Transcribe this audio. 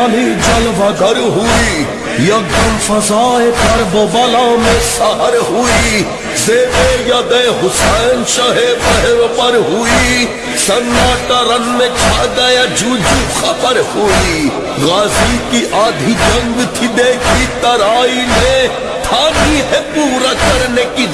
अली जलवागर हुई यकदम फसाए कर बला में सहर हुई। जेबे यदे हुसैन शहे पहर पर हुई सन्नाटा रन में छा गया जूझू खबर हुई। गाजी की आधी जंग थी देखी तराई ने, ठानी है पूरा करने की